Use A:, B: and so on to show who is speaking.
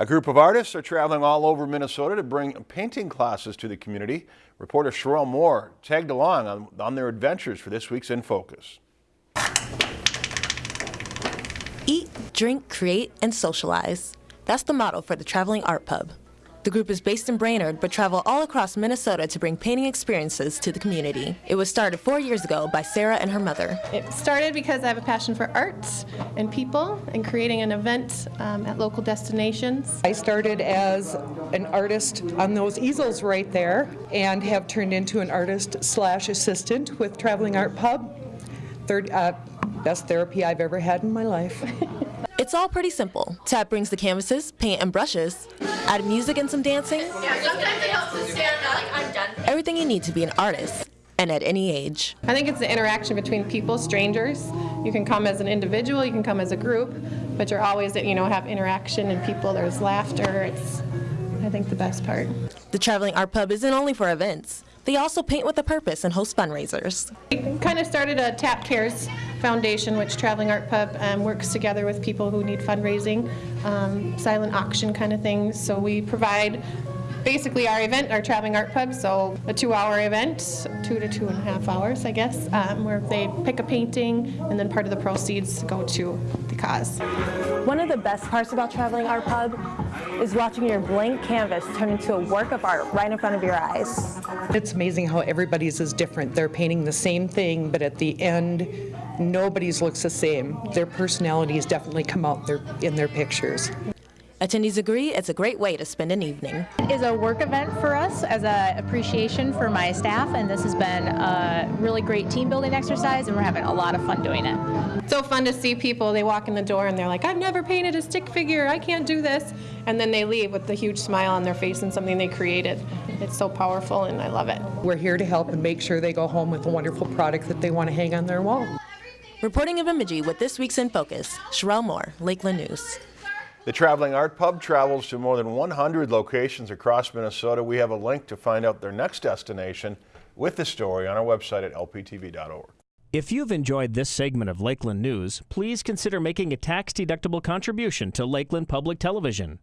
A: A group of artists are traveling all over Minnesota to bring painting classes to the community. Reporter Sherelle Moore tagged along on, on their adventures for this week's In Focus.
B: Eat, drink, create, and socialize. That's the motto for the Traveling Art Pub. The group is based in Brainerd but travel all across Minnesota to bring painting experiences to the community. It was started four years ago by Sarah and her mother.
C: It started because I have a passion for art and people and creating an event um, at local destinations.
D: I started as an artist on those easels right there and have turned into an artist slash assistant with Traveling Art Pub. Third, uh, best therapy I've ever had in my life.
B: It's all pretty simple. Tap brings the canvases, paint, and brushes. Add music and some dancing. Everything you need to be an artist, and at any age.
C: I think it's the interaction between people, strangers. You can come as an individual, you can come as a group, but you're always, you know, have interaction and people, there's laughter. It's, I think, the best part.
B: The Traveling Art Pub isn't only for events. They also paint with a purpose and host fundraisers.
C: We kind of started a Tap Cares Foundation, which Traveling Art Pub um, works together with people who need fundraising, um, silent auction kind of things. So we provide basically our event, our Traveling Art Pub, so a two-hour event, two to two and a half hours, I guess, um, where they pick a painting and then part of the proceeds go to the cause.
E: One of the best parts about Traveling Art Pub is watching your blank canvas turn into a work of art right in front of your eyes.
D: It's amazing how everybody's is different. They're painting the same thing, but at the end, nobody's looks the same. Their personalities definitely come out in their pictures.
B: Attendees agree it's a great way to spend an evening.
F: It is a work event for us as an appreciation for my staff, and this has been a really great team building exercise, and we're having a lot of fun doing it.
C: It's So fun to see people, they walk in the door and they're like, I've never painted a stick figure, I can't do this. And then they leave with a huge smile on their face and something they created. It's so powerful and I love it.
D: We're here to help and make sure they go home with a wonderful product that they want to hang on their wall.
B: Reporting in Bemidji with this week's In Focus, Sherelle Moore, Lakeland News.
A: The Traveling Art Pub travels to more than 100 locations across Minnesota. We have a link to find out their next destination with the story on our website at lptv.org.
G: If you've enjoyed this segment of Lakeland News, please consider making a tax-deductible contribution to Lakeland Public Television.